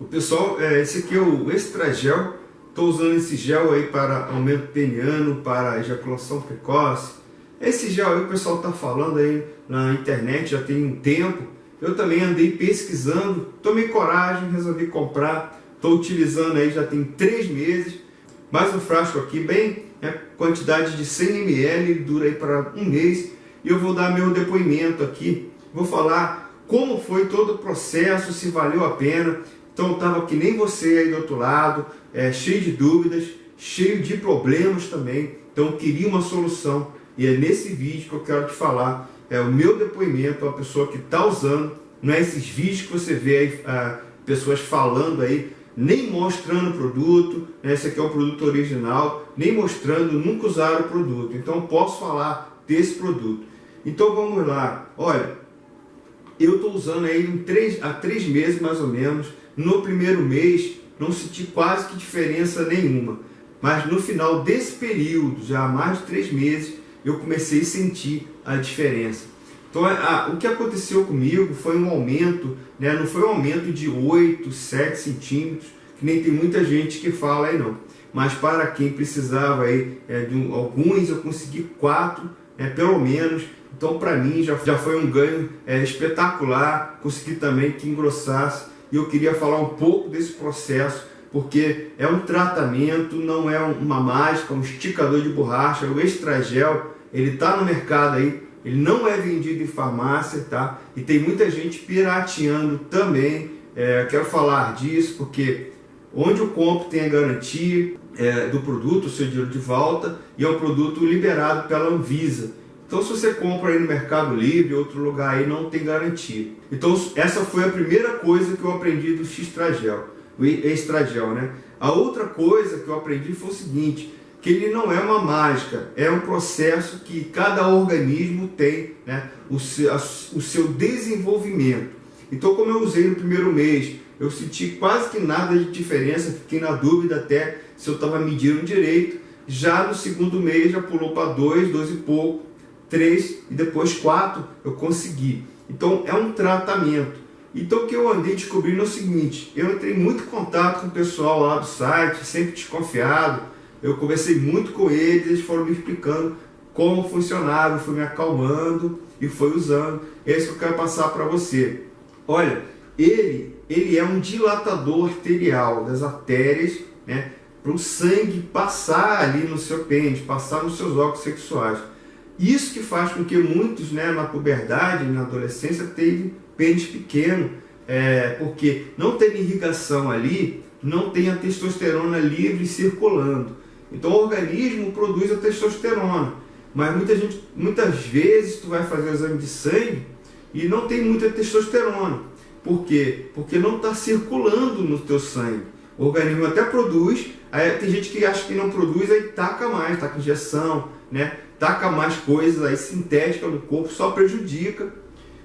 O pessoal, é, esse aqui é o Extragel. Estou usando esse gel aí para aumento peniano, para ejaculação precoce. Esse gel aí o pessoal está falando aí na internet já tem um tempo. Eu também andei pesquisando, tomei coragem, resolvi comprar. Estou utilizando aí já tem três meses. Mais um frasco aqui, bem, é, quantidade de 100 ml, dura aí para um mês. E eu vou dar meu depoimento aqui. Vou falar como foi todo o processo, se valeu a pena. Então estava que nem você aí do outro lado, é, cheio de dúvidas, cheio de problemas também. Então queria uma solução. E é nesse vídeo que eu quero te falar. É o meu depoimento, a pessoa que está usando. Não é esses vídeos que você vê aí, ah, pessoas falando aí, nem mostrando o produto. Né? Esse aqui é o produto original, nem mostrando, nunca usaram o produto. Então posso falar desse produto. Então vamos lá. Olha, eu estou usando aí em três, há três meses mais ou menos. No primeiro mês não senti quase que diferença nenhuma. Mas no final desse período, já há mais de três meses, eu comecei a sentir a diferença. Então a, o que aconteceu comigo foi um aumento, né, não foi um aumento de 8, 7 centímetros, que nem tem muita gente que fala aí não. Mas para quem precisava aí, é, de um, alguns, eu consegui 4, né, pelo menos, então, para mim, já, já foi um ganho é, espetacular. Consegui também que engrossasse. E eu queria falar um pouco desse processo, porque é um tratamento, não é uma mágica, um esticador de borracha. O Extragel, ele está no mercado aí, ele não é vendido em farmácia, tá? E tem muita gente pirateando também. É, quero falar disso, porque onde eu compro tem a garantia é, do produto, o seu dinheiro de volta, e é um produto liberado pela Anvisa. Então se você compra aí no Mercado Livre, outro lugar aí, não tem garantia. Então essa foi a primeira coisa que eu aprendi do X-Tragel, o Extragel, né? A outra coisa que eu aprendi foi o seguinte, que ele não é uma mágica, é um processo que cada organismo tem né, o, seu, a, o seu desenvolvimento. Então como eu usei no primeiro mês, eu senti quase que nada de diferença, fiquei na dúvida até se eu estava medindo direito. Já no segundo mês já pulou para 2, 2 e pouco três e depois quatro eu consegui. Então é um tratamento. Então o que eu andei descobrindo é o seguinte, eu entrei muito em contato com o pessoal lá do site, sempre desconfiado, eu conversei muito com eles, eles foram me explicando como funcionava, fui me acalmando e foi usando. É isso que eu quero passar para você. Olha, ele, ele é um dilatador arterial das artérias, né, para o sangue passar ali no seu pênis, passar nos seus órgãos sexuais. Isso que faz com que muitos, né, na puberdade, na adolescência, tenham pênis pequeno, é, porque não tem irrigação ali, não tem a testosterona livre circulando. Então o organismo produz a testosterona, mas muita gente, muitas vezes tu vai fazer o exame de sangue e não tem muita testosterona. Por quê? Porque não está circulando no teu sangue. O organismo até produz, aí tem gente que acha que não produz, aí taca mais, taca injeção, né? taca mais coisas aí sintéticas no corpo, só prejudica.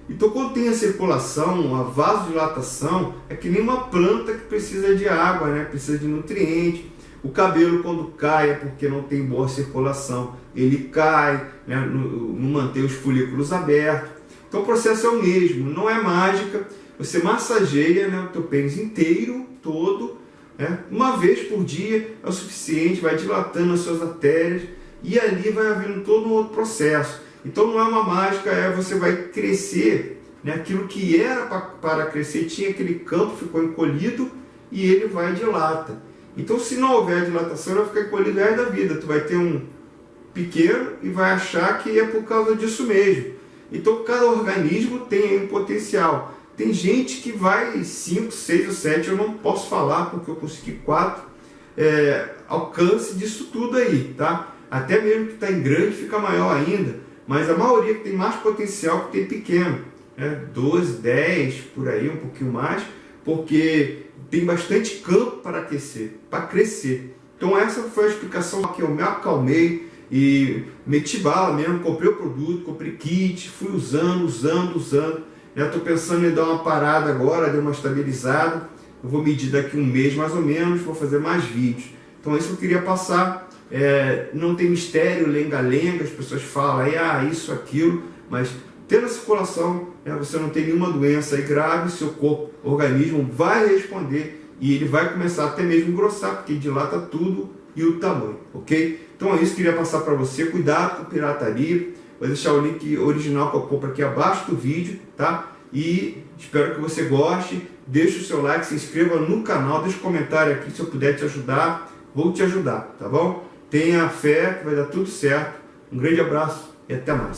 Então quando tem a circulação, a vasodilatação, é que nem uma planta que precisa de água, né? precisa de nutriente. O cabelo quando cai é porque não tem boa circulação, ele cai, né? não mantém os folículos abertos. Então o processo é o mesmo, não é mágica. Você massageia né, o teu pênis inteiro, todo, né? uma vez por dia é o suficiente, vai dilatando as suas artérias, e ali vai havendo todo um outro processo. Então não é uma mágica, é você vai crescer, né? aquilo que era para crescer, tinha aquele campo, ficou encolhido e ele vai dilata. Então se não houver dilatação, ele vai ficar encolhido o da vida. Tu vai ter um pequeno e vai achar que é por causa disso mesmo. Então cada organismo tem um potencial. Tem gente que vai 5, 6 ou 7, eu não posso falar porque eu consegui 4, é, alcance disso tudo aí, tá? Até mesmo que está em grande fica maior ainda, mas a maioria que tem mais potencial que tem pequeno, né? 12, 10, por aí, um pouquinho mais, porque tem bastante campo para aquecer, para crescer. Então essa foi a explicação que eu me acalmei e meti bala mesmo, comprei o produto, comprei kit, fui usando, usando, usando. Estou pensando em dar uma parada agora, dar uma estabilizada. Eu vou medir daqui um mês mais ou menos, vou fazer mais vídeos. Então é isso que eu queria passar é, não tem mistério, lenga-lenga, as pessoas falam aí, ah, isso, aquilo, mas tendo a circulação, né, você não tem nenhuma doença aí grave, seu corpo, organismo vai responder e ele vai começar até mesmo engrossar, porque dilata tudo e o tamanho, ok? Então é isso que eu queria passar para você, cuidado com pirataria, vou deixar o link original para compra aqui abaixo do vídeo, tá? E espero que você goste, deixe o seu like, se inscreva no canal, deixe um comentário aqui se eu puder te ajudar, vou te ajudar, tá bom? Tenha fé que vai dar tudo certo, um grande abraço e até mais.